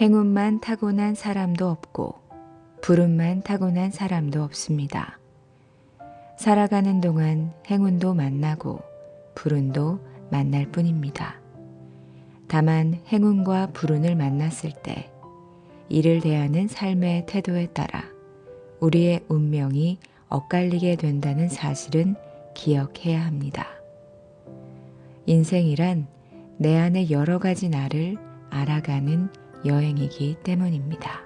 행운만 타고난 사람도 없고 불운만 타고난 사람도 없습니다. 살아가는 동안 행운도 만나고 불운도 만날 뿐입니다. 다만 행운과 불운을 만났을 때 이를 대하는 삶의 태도에 따라 우리의 운명이 엇갈리게 된다는 사실은 기억해야 합니다. 인생이란 내 안의 여러 가지 나를 알아가는 여행이기 때문입니다.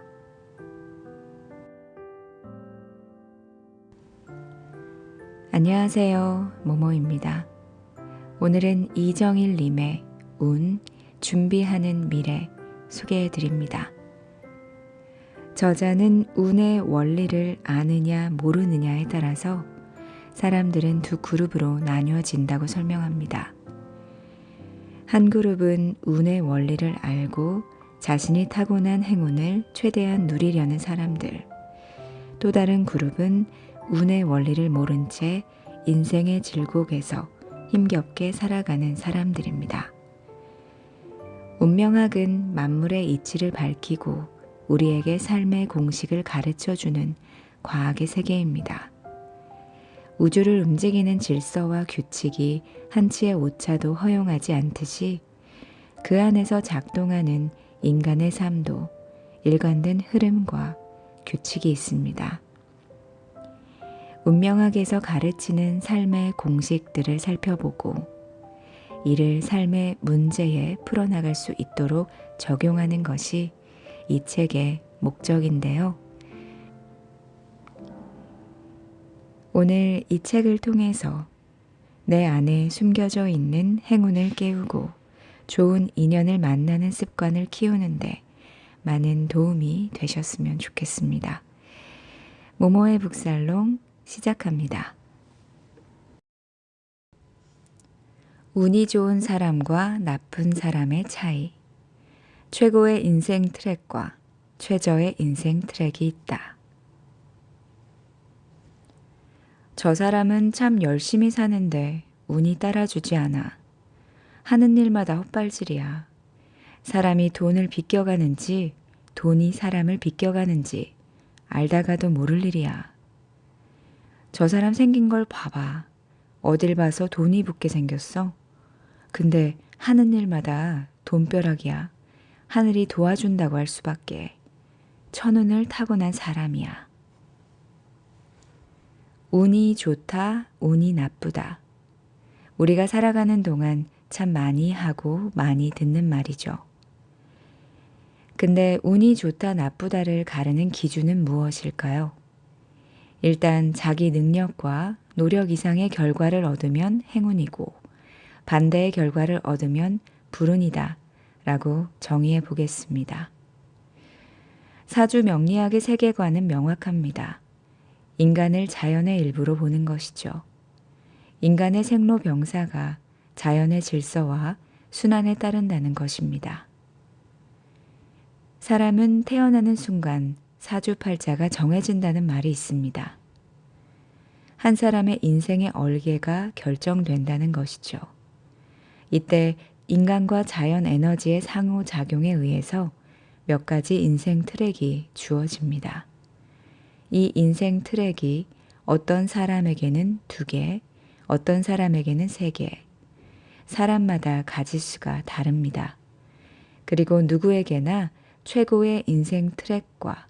안녕하세요. 모모입니다. 오늘은 이정일님의 운, 준비하는 미래 소개해 드립니다. 저자는 운의 원리를 아느냐 모르느냐에 따라서 사람들은 두 그룹으로 나뉘어진다고 설명합니다. 한 그룹은 운의 원리를 알고 자신이 타고난 행운을 최대한 누리려는 사람들. 또 다른 그룹은 운의 원리를 모른 채 인생의 질곡에서 힘겹게 살아가는 사람들입니다. 운명학은 만물의 이치를 밝히고 우리에게 삶의 공식을 가르쳐 주는 과학의 세계입니다. 우주를 움직이는 질서와 규칙이 한치의 오차도 허용하지 않듯이 그 안에서 작동하는 인간의 삶도 일관된 흐름과 규칙이 있습니다. 운명학에서 가르치는 삶의 공식들을 살펴보고 이를 삶의 문제에 풀어나갈 수 있도록 적용하는 것이 이 책의 목적인데요. 오늘 이 책을 통해서 내 안에 숨겨져 있는 행운을 깨우고 좋은 인연을 만나는 습관을 키우는데 많은 도움이 되셨으면 좋겠습니다. 모모의 북살롱 시작합니다. 운이 좋은 사람과 나쁜 사람의 차이. 최고의 인생 트랙과 최저의 인생 트랙이 있다. 저 사람은 참 열심히 사는데 운이 따라주지 않아. 하는 일마다 헛발질이야. 사람이 돈을 비껴가는지 돈이 사람을 비껴가는지 알다가도 모를 일이야. 저 사람 생긴 걸 봐봐. 어딜 봐서 돈이 붙게 생겼어? 근데 하는 일마다 돈벼락이야. 하늘이 도와준다고 할 수밖에. 천운을 타고난 사람이야. 운이 좋다, 운이 나쁘다. 우리가 살아가는 동안 참 많이 하고 많이 듣는 말이죠. 근데 운이 좋다, 나쁘다를 가르는 기준은 무엇일까요? 일단 자기 능력과 노력 이상의 결과를 얻으면 행운이고 반대의 결과를 얻으면 불운이다 라고 정의해 보겠습니다. 사주 명리학의 세계관은 명확합니다. 인간을 자연의 일부로 보는 것이죠. 인간의 생로병사가 자연의 질서와 순환에 따른다는 것입니다. 사람은 태어나는 순간 사주팔자가 정해진다는 말이 있습니다. 한 사람의 인생의 얼개가 결정된다는 것이죠. 이때 인간과 자연 에너지의 상호작용에 의해서 몇 가지 인생 트랙이 주어집니다. 이 인생 트랙이 어떤 사람에게는 두 개, 어떤 사람에게는 세 개, 사람마다 가지수가 다릅니다. 그리고 누구에게나 최고의 인생 트랙과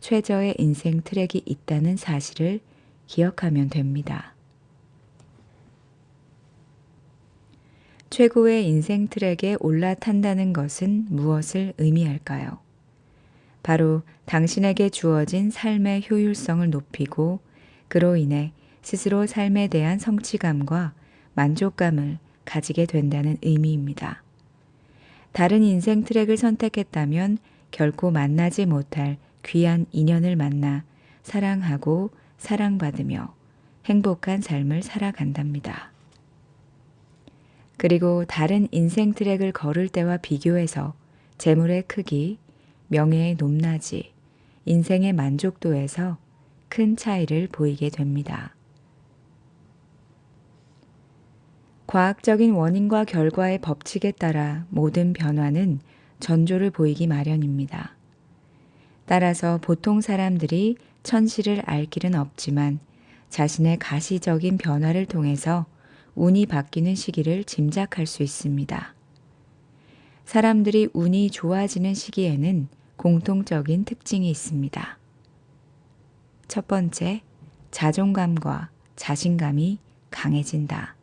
최저의 인생 트랙이 있다는 사실을 기억하면 됩니다. 최고의 인생 트랙에 올라탄다는 것은 무엇을 의미할까요? 바로 당신에게 주어진 삶의 효율성을 높이고 그로 인해 스스로 삶에 대한 성취감과 만족감을 가지게 된다는 의미입니다. 다른 인생 트랙을 선택했다면 결코 만나지 못할 귀한 인연을 만나 사랑하고 사랑받으며 행복한 삶을 살아간답니다. 그리고 다른 인생 트랙을 걸을 때와 비교해서 재물의 크기, 명예의 높낮이, 인생의 만족도에서 큰 차이를 보이게 됩니다. 과학적인 원인과 결과의 법칙에 따라 모든 변화는 전조를 보이기 마련입니다. 따라서 보통 사람들이 천시를 알 길은 없지만 자신의 가시적인 변화를 통해서 운이 바뀌는 시기를 짐작할 수 있습니다. 사람들이 운이 좋아지는 시기에는 공통적인 특징이 있습니다. 첫 번째, 자존감과 자신감이 강해진다.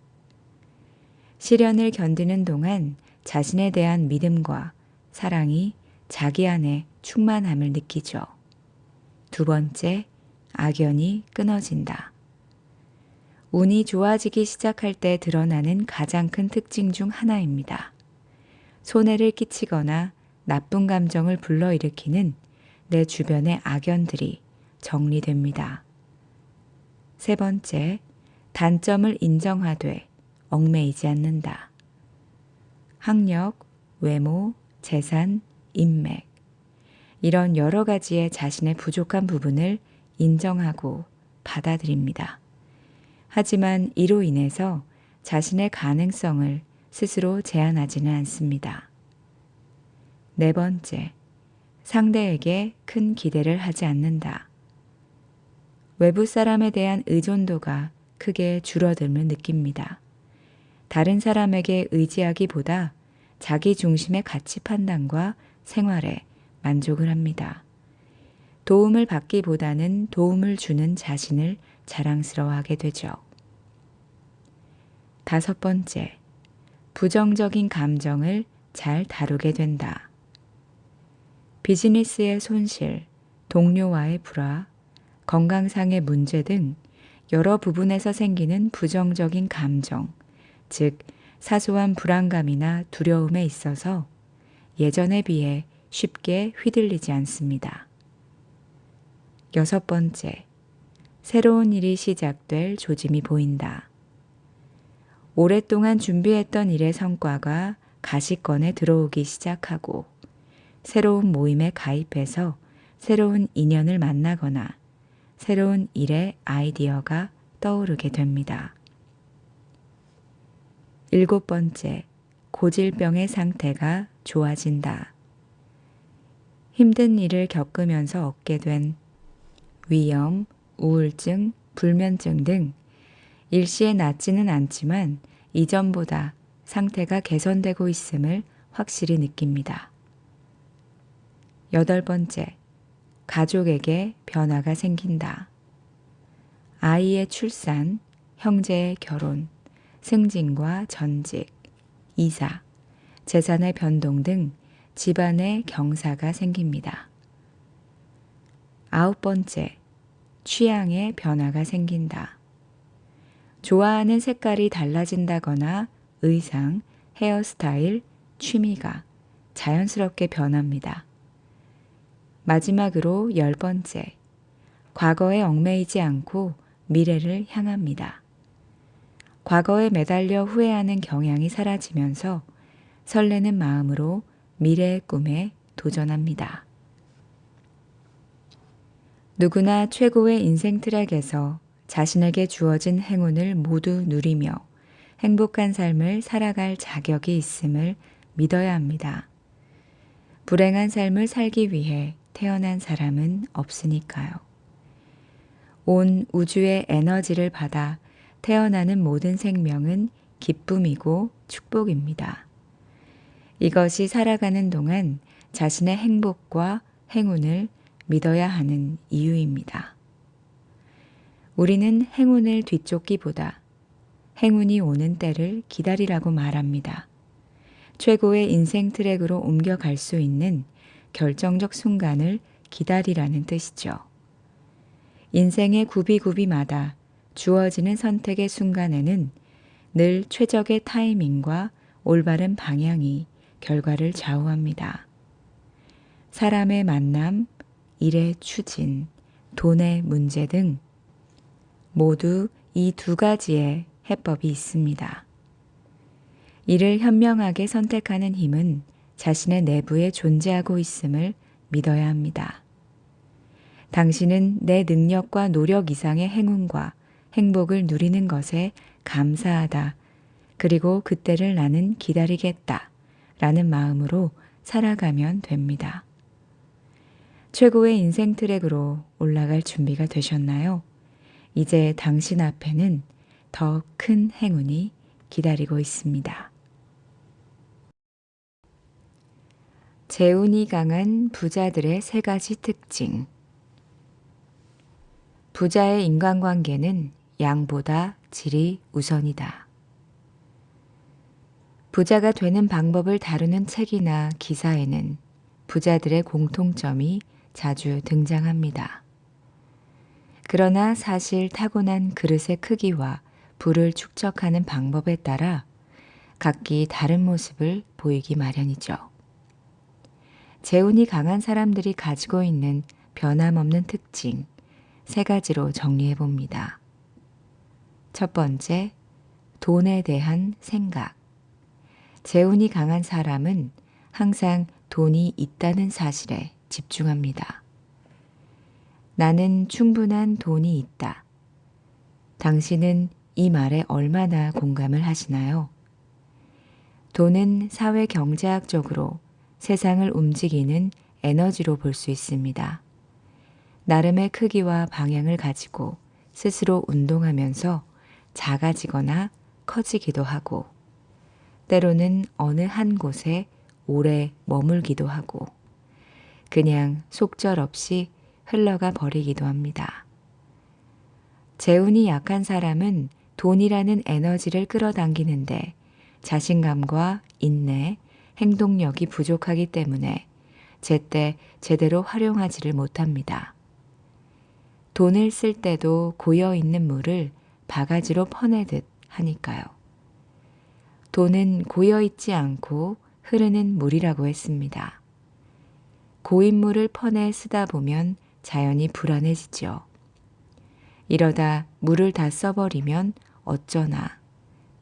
시련을 견디는 동안 자신에 대한 믿음과 사랑이 자기 안에 충만함을 느끼죠. 두 번째, 악연이 끊어진다. 운이 좋아지기 시작할 때 드러나는 가장 큰 특징 중 하나입니다. 손해를 끼치거나 나쁜 감정을 불러일으키는 내 주변의 악연들이 정리됩니다. 세 번째, 단점을 인정하되 얽매이지 않는다. 학력, 외모, 재산, 인맥. 이런 여러 가지의 자신의 부족한 부분을 인정하고 받아들입니다. 하지만 이로 인해서 자신의 가능성을 스스로 제한하지는 않습니다. 네 번째, 상대에게 큰 기대를 하지 않는다. 외부 사람에 대한 의존도가 크게 줄어듦을 느낍니다. 다른 사람에게 의지하기보다 자기 중심의 가치 판단과 생활에 만족을 합니다. 도움을 받기보다는 도움을 주는 자신을 자랑스러워하게 되죠. 다섯 번째, 부정적인 감정을 잘 다루게 된다. 비즈니스의 손실, 동료와의 불화, 건강상의 문제 등 여러 부분에서 생기는 부정적인 감정, 즉 사소한 불안감이나 두려움에 있어서 예전에 비해 쉽게 휘둘리지 않습니다. 여섯 번째, 새로운 일이 시작될 조짐이 보인다. 오랫동안 준비했던 일의 성과가 가시권에 들어오기 시작하고 새로운 모임에 가입해서 새로운 인연을 만나거나 새로운 일의 아이디어가 떠오르게 됩니다. 일곱 번째, 고질병의 상태가 좋아진다. 힘든 일을 겪으면서 얻게 된 위염, 우울증, 불면증 등 일시에 낫지는 않지만 이전보다 상태가 개선되고 있음을 확실히 느낍니다. 여덟 번째, 가족에게 변화가 생긴다. 아이의 출산, 형제의 결혼, 승진과 전직, 이사, 재산의 변동 등 집안의 경사가 생깁니다. 아홉 번째, 취향의 변화가 생긴다. 좋아하는 색깔이 달라진다거나 의상, 헤어스타일, 취미가 자연스럽게 변합니다. 마지막으로 열 번째, 과거에 얽매이지 않고 미래를 향합니다. 과거에 매달려 후회하는 경향이 사라지면서 설레는 마음으로 미래의 꿈에 도전합니다. 누구나 최고의 인생 트랙에서 자신에게 주어진 행운을 모두 누리며 행복한 삶을 살아갈 자격이 있음을 믿어야 합니다. 불행한 삶을 살기 위해 태어난 사람은 없으니까요. 온 우주의 에너지를 받아 태어나는 모든 생명은 기쁨이고 축복입니다. 이것이 살아가는 동안 자신의 행복과 행운을 믿어야 하는 이유입니다. 우리는 행운을 뒤쫓기보다 행운이 오는 때를 기다리라고 말합니다. 최고의 인생 트랙으로 옮겨갈 수 있는 결정적 순간을 기다리라는 뜻이죠. 인생의 구비구비마다 주어지는 선택의 순간에는 늘 최적의 타이밍과 올바른 방향이 결과를 좌우합니다. 사람의 만남, 일의 추진, 돈의 문제 등 모두 이 두 가지의 해법이 있습니다. 이를 현명하게 선택하는 힘은 자신의 내부에 존재하고 있음을 믿어야 합니다. 당신은 내 능력과 노력 이상의 행운과 행복을 누리는 것에 감사하다. 그리고 그때를 나는 기다리겠다. 라는 마음으로 살아가면 됩니다. 최고의 인생 트랙으로 올라갈 준비가 되셨나요? 이제 당신 앞에는 더 큰 행운이 기다리고 있습니다. 재운이 강한 부자들의 세 가지 특징. 부자의 인간관계는 양보다 질이 우선이다. 부자가 되는 방법을 다루는 책이나 기사에는 부자들의 공통점이 자주 등장합니다. 그러나 사실 타고난 그릇의 크기와 불을 축적하는 방법에 따라 각기 다른 모습을 보이기 마련이죠. 재운이 강한 사람들이 가지고 있는 변함없는 특징 세 가지로 정리해 봅니다. 첫 번째, 돈에 대한 생각. 재운이 강한 사람은 항상 돈이 있다는 사실에 집중합니다. 나는 충분한 돈이 있다. 당신은 이 말에 얼마나 공감을 하시나요? 돈은 사회 경제학적으로 세상을 움직이는 에너지로 볼 수 있습니다. 나름의 크기와 방향을 가지고 스스로 운동하면서 작아지거나 커지기도 하고, 때로는 어느 한 곳에 오래 머물기도 하고, 그냥 속절없이 흘러가 버리기도 합니다. 재운이 약한 사람은 돈이라는 에너지를 끌어당기는데 자신감과 인내, 행동력이 부족하기 때문에 제때 제대로 활용하지를 못합니다. 돈을 쓸 때도 고여 있는 물을 바가지로 퍼내듯 하니까요. 돈은 고여 있지 않고 흐르는 물이라고 했습니다. 고인 물을 퍼내 쓰다 보면 자연히 불안해지죠. 이러다 물을 다 써버리면 어쩌나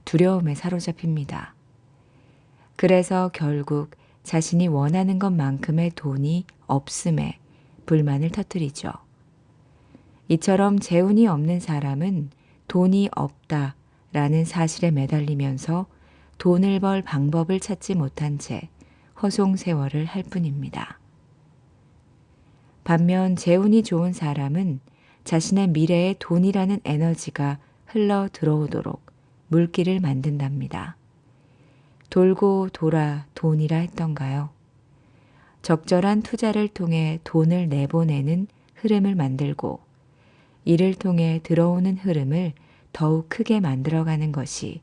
두려움에 사로잡힙니다. 그래서 결국 자신이 원하는 것만큼의 돈이 없음에 불만을 터뜨리죠. 이처럼 재운이 없는 사람은 돈이 없다 라는 사실에 매달리면서 돈을 벌 방법을 찾지 못한 채 허송 세월을 할 뿐입니다. 반면 재운이 좋은 사람은 자신의 미래에 돈이라는 에너지가 흘러 들어오도록 물길을 만든답니다. 돌고 돌아 돈이라 했던가요? 적절한 투자를 통해 돈을 내보내는 흐름을 만들고 이를 통해 들어오는 흐름을 더욱 크게 만들어가는 것이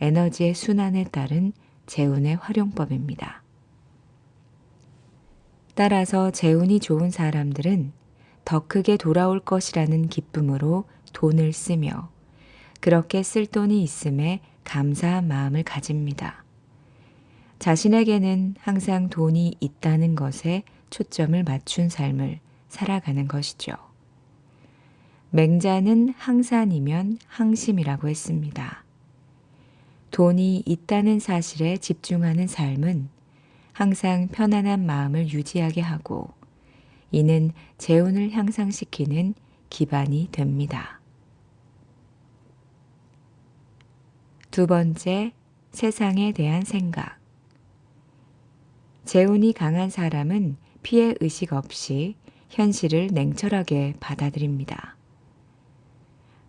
에너지의 순환에 따른 재운의 활용법입니다. 따라서 재운이 좋은 사람들은 더 크게 돌아올 것이라는 기쁨으로 돈을 쓰며 그렇게 쓸 돈이 있음에 감사한 마음을 가집니다. 자신에게는 항상 돈이 있다는 것에 초점을 맞춘 삶을 살아가는 것이죠. 맹자는 항산이면 항심이라고 했습니다. 돈이 있다는 사실에 집중하는 삶은 항상 편안한 마음을 유지하게 하고 이는 재운을 향상시키는 기반이 됩니다. 두 번째, 세상에 대한 생각. 재운이 강한 사람은 피해 의식 없이 현실을 냉철하게 받아들입니다.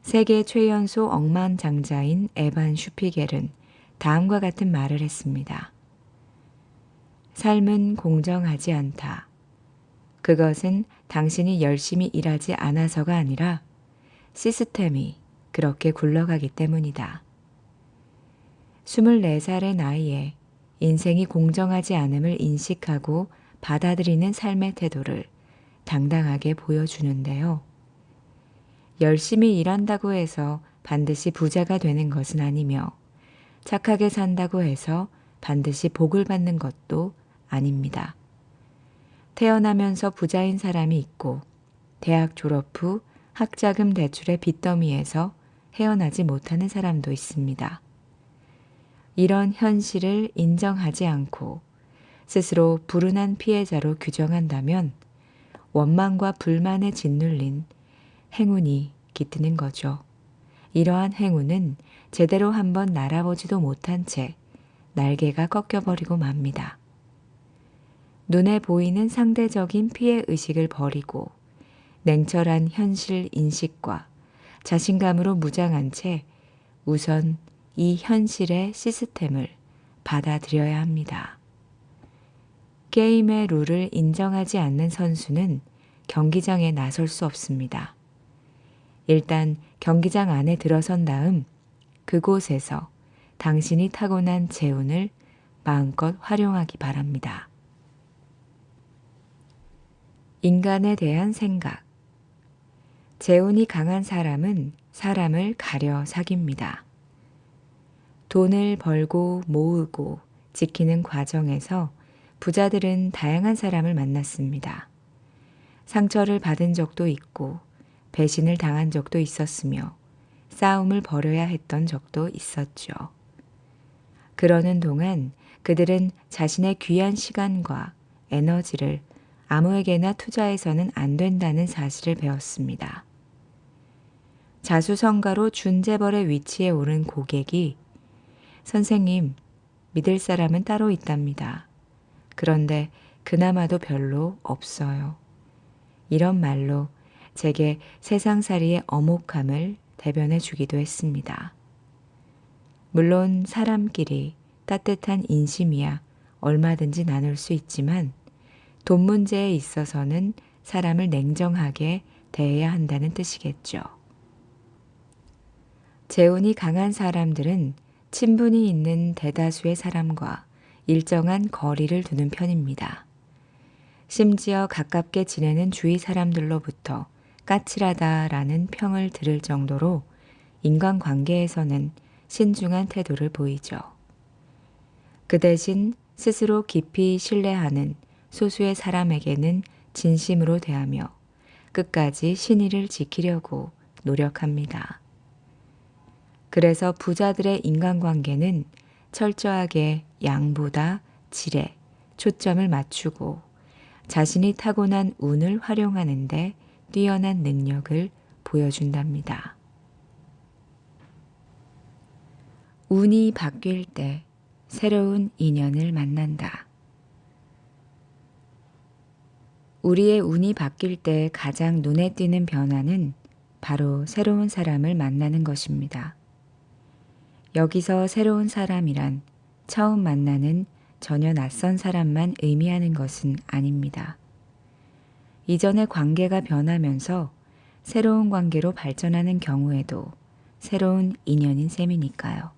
세계 최연소 억만장자인 에반 슈피겔은 다음과 같은 말을 했습니다. 삶은 공정하지 않다. 그것은 당신이 열심히 일하지 않아서가 아니라 시스템이 그렇게 굴러가기 때문이다. 24살의 나이에 인생이 공정하지 않음을 인식하고 받아들이는 삶의 태도를 당당하게 보여주는데요. 열심히 일한다고 해서 반드시 부자가 되는 것은 아니며 착하게 산다고 해서 반드시 복을 받는 것도 아닙니다. 태어나면서 부자인 사람이 있고 대학 졸업 후 학자금 대출의 빚더미에서 헤어나지 못하는 사람도 있습니다. 이런 현실을 인정하지 않고 스스로 불운한 피해자로 규정한다면 원망과 불만에 짓눌린 행운이 깃드는 거죠. 이러한 행운은 제대로 한번 날아보지도 못한 채 날개가 꺾여버리고 맙니다. 눈에 보이는 상대적인 피해 의식을 버리고 냉철한 현실 인식과 자신감으로 무장한 채 우선 이 현실의 시스템을 받아들여야 합니다. 게임의 룰을 인정하지 않는 선수는 경기장에 나설 수 없습니다. 일단 경기장 안에 들어선 다음 그곳에서 당신이 타고난 재운을 마음껏 활용하기 바랍니다. 인간에 대한 생각. 재운이 강한 사람은 사람을 가려 사깁니다. 돈을 벌고 모으고 지키는 과정에서 부자들은 다양한 사람을 만났습니다. 상처를 받은 적도 있고 배신을 당한 적도 있었으며 싸움을 벌여야 했던 적도 있었죠. 그러는 동안 그들은 자신의 귀한 시간과 에너지를 아무에게나 투자해서는 안 된다는 사실을 배웠습니다. 자수성가로 준재벌의 위치에 오른 고객이 선생님, 믿을 사람은 따로 있답니다. 그런데 그나마도 별로 없어요. 이런 말로 제게 세상살이의 어목함을 대변해 주기도 했습니다. 물론 사람끼리 따뜻한 인심이야 얼마든지 나눌 수 있지만 돈 문제에 있어서는 사람을 냉정하게 대해야 한다는 뜻이겠죠. 재운이 강한 사람들은 친분이 있는 대다수의 사람과 일정한 거리를 두는 편입니다. 심지어 가깝게 지내는 주위 사람들로부터 까칠하다라는 평을 들을 정도로 인간관계에서는 신중한 태도를 보이죠. 그 대신 스스로 깊이 신뢰하는 소수의 사람에게는 진심으로 대하며 끝까지 신의를 지키려고 노력합니다. 그래서 부자들의 인간관계는 철저하게 양보다 질에 초점을 맞추고 자신이 타고난 운을 활용하는데 뛰어난 능력을 보여준답니다. 운이 바뀔 때 새로운 인연을 만난다. 우리의 운이 바뀔 때 가장 눈에 띄는 변화는 바로 새로운 사람을 만나는 것입니다. 여기서 새로운 사람이란 처음 만나는 전혀 낯선 사람만 의미하는 것은 아닙니다. 이전의 관계가 변하면서 새로운 관계로 발전하는 경우에도 새로운 인연인 셈이니까요.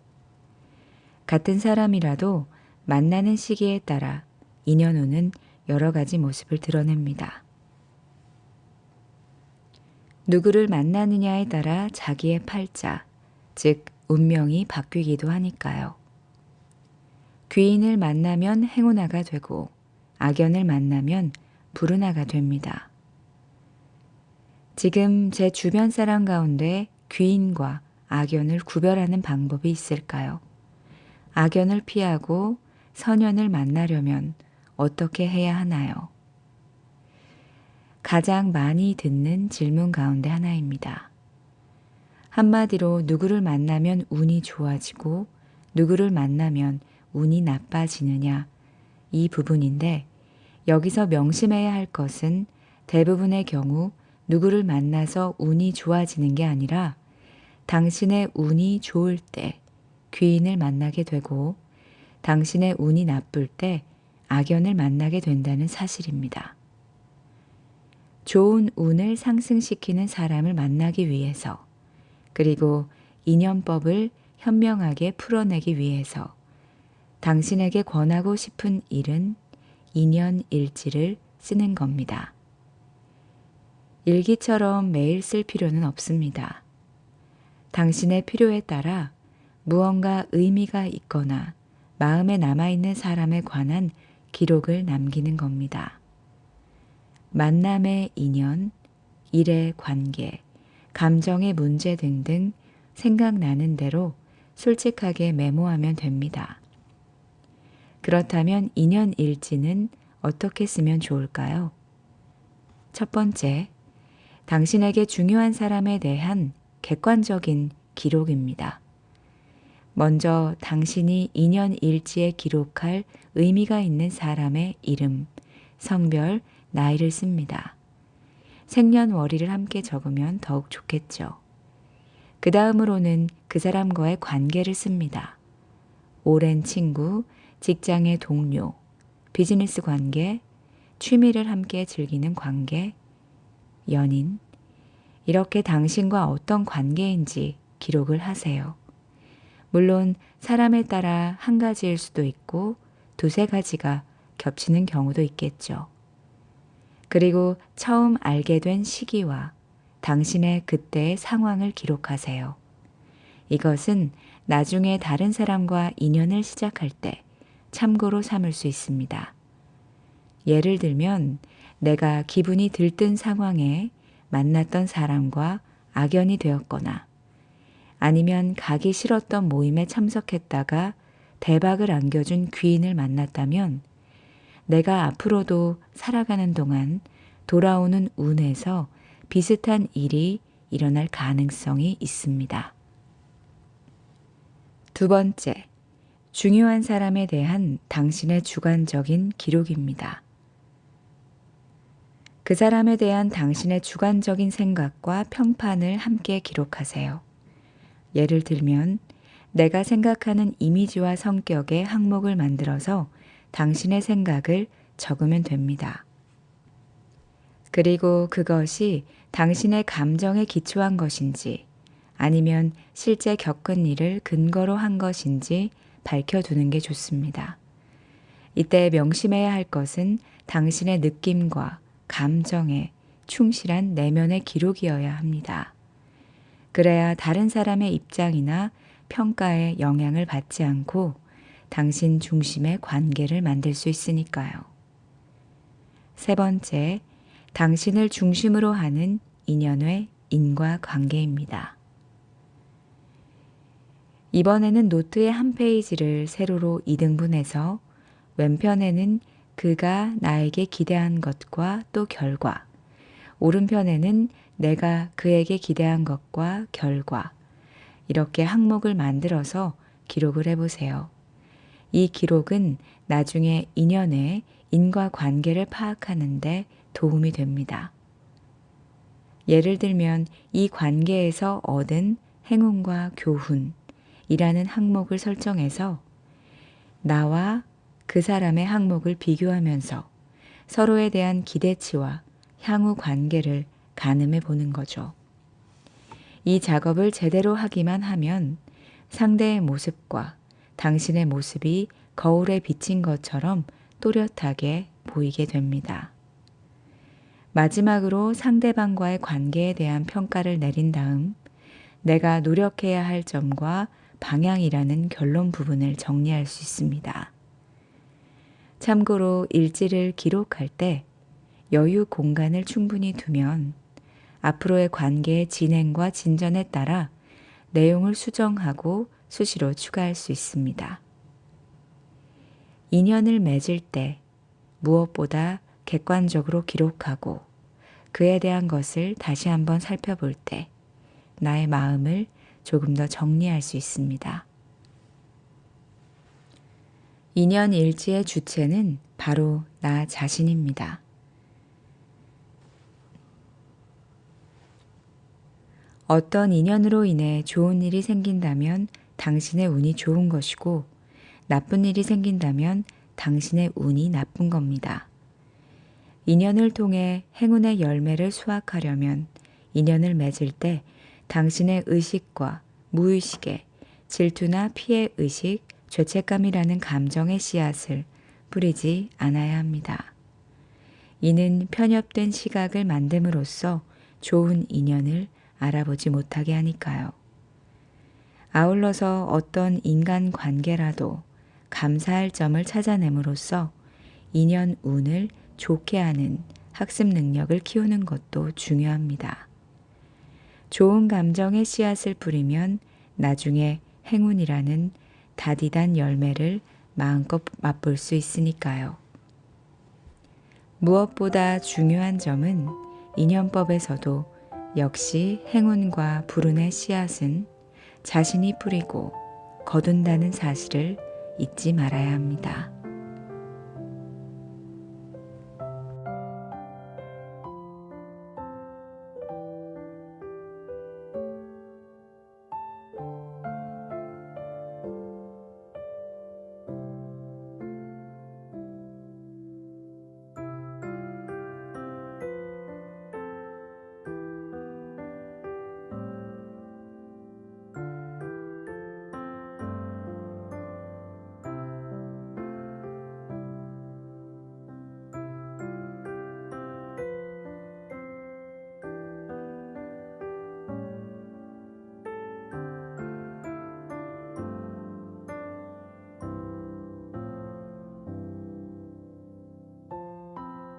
같은 사람이라도 만나는 시기에 따라 인연운은 여러 가지 모습을 드러냅니다. 누구를 만나느냐에 따라 자기의 팔자, 즉 운명이 바뀌기도 하니까요. 귀인을 만나면 행운아가 되고 악연을 만나면 불운아가 됩니다. 지금 제 주변 사람 가운데 귀인과 악연을 구별하는 방법이 있을까요? 악연을 피하고 선연을 만나려면 어떻게 해야 하나요? 가장 많이 듣는 질문 가운데 하나입니다. 한마디로 누구를 만나면 운이 좋아지고 누구를 만나면 운이 나빠지느냐 이 부분인데 여기서 명심해야 할 것은 대부분의 경우 누구를 만나서 운이 좋아지는 게 아니라 당신의 운이 좋을 때 귀인을 만나게 되고 당신의 운이 나쁠 때 악연을 만나게 된다는 사실입니다. 좋은 운을 상승시키는 사람을 만나기 위해서 그리고 인연법을 현명하게 풀어내기 위해서 당신에게 권하고 싶은 일은 인연 일지를 쓰는 겁니다. 일기처럼 매일 쓸 필요는 없습니다. 당신의 필요에 따라 무언가 의미가 있거나 마음에 남아있는 사람에 관한 기록을 남기는 겁니다. 만남의 인연, 일의 관계, 감정의 문제 등등 생각나는 대로 솔직하게 메모하면 됩니다. 그렇다면 인연 일지는 어떻게 쓰면 좋을까요? 첫 번째, 당신에게 중요한 사람에 대한 객관적인 기록입니다. 먼저 당신이 인연 일지에 기록할 의미가 있는 사람의 이름, 성별, 나이를 씁니다. 생년월일을 함께 적으면 더욱 좋겠죠. 그 다음으로는 그 사람과의 관계를 씁니다. 오랜 친구, 직장의 동료, 비즈니스 관계, 취미를 함께 즐기는 관계, 연인, 이렇게 당신과 어떤 관계인지 기록을 하세요. 물론 사람에 따라 한 가지일 수도 있고 두세 가지가 겹치는 경우도 있겠죠. 그리고 처음 알게 된 시기와 당신의 그때의 상황을 기록하세요. 이것은 나중에 다른 사람과 인연을 시작할 때 참고로 삼을 수 있습니다. 예를 들면 내가 기분이 들뜬 상황에 만났던 사람과 악연이 되었거나 아니면 가기 싫었던 모임에 참석했다가 대박을 안겨준 귀인을 만났다면 내가 앞으로도 살아가는 동안 돌아오는 운에서 비슷한 일이 일어날 가능성이 있습니다. 두 번째, 중요한 사람에 대한 당신의 주관적인 기록입니다. 그 사람에 대한 당신의 주관적인 생각과 평판을 함께 기록하세요. 예를 들면, 내가 생각하는 이미지와 성격의 항목을 만들어서 당신의 생각을 적으면 됩니다. 그리고 그것이 당신의 감정에 기초한 것인지 아니면 실제 겪은 일을 근거로 한 것인지 밝혀두는 게 좋습니다. 이때 명심해야 할 것은 당신의 느낌과 감정에 충실한 내면의 기록이어야 합니다. 그래야 다른 사람의 입장이나 평가에 영향을 받지 않고 당신 중심의 관계를 만들 수 있으니까요. 세 번째, 당신을 중심으로 하는 인연의 인과 관계입니다. 이번에는 노트의 한 페이지를 세로로 2등분해서 왼편에는 그가 나에게 기대한 것과 또 결과, 오른편에는 내가 그에게 기대한 것과 결과, 이렇게 항목을 만들어서 기록을 해보세요. 이 기록은 나중에 인연의 인과 관계를 파악하는데 도움이 됩니다. 예를 들면 이 관계에서 얻은 행운과 교훈 이라는 항목을 설정해서 나와 그 사람의 항목을 비교하면서 서로에 대한 기대치와 향후 관계를 가늠해 보는 거죠. 이 작업을 제대로 하기만 하면 상대의 모습과 당신의 모습이 거울에 비친 것처럼 또렷하게 보이게 됩니다. 마지막으로 상대방과의 관계에 대한 평가를 내린 다음 내가 노력해야 할 점과 방향이라는 결론 부분을 정리할 수 있습니다. 참고로 일지를 기록할 때 여유 공간을 충분히 두면 앞으로의 관계의 진행과 진전에 따라 내용을 수정하고 수시로 추가할 수 있습니다. 인연을 맺을 때 무엇보다 객관적으로 기록하고 그에 대한 것을 다시 한번 살펴볼 때 나의 마음을 조금 더 정리할 수 있습니다. 인연 일지의 주체는 바로 나 자신입니다. 어떤 인연으로 인해 좋은 일이 생긴다면 당신의 운이 좋은 것이고 나쁜 일이 생긴다면 당신의 운이 나쁜 겁니다. 인연을 통해 행운의 열매를 수확하려면 인연을 맺을 때 당신의 의식과 무의식에 질투나 피해 의식, 죄책감이라는 감정의 씨앗을 뿌리지 않아야 합니다. 이는 편협된 시각을 만듦으로써 좋은 인연을 알아보지 못하게 하니까요. 아울러서 어떤 인간 관계라도 감사할 점을 찾아냄으로써 인연 운을 좋게 하는 학습 능력을 키우는 것도 중요합니다. 좋은 감정의 씨앗을 뿌리면 나중에 행운이라는 다디단 열매를 마음껏 맛볼 수 있으니까요. 무엇보다 중요한 점은 인연법에서도 역시 행운과 불운의 씨앗은 자신이 뿌리고 거둔다는 사실을 잊지 말아야 합니다.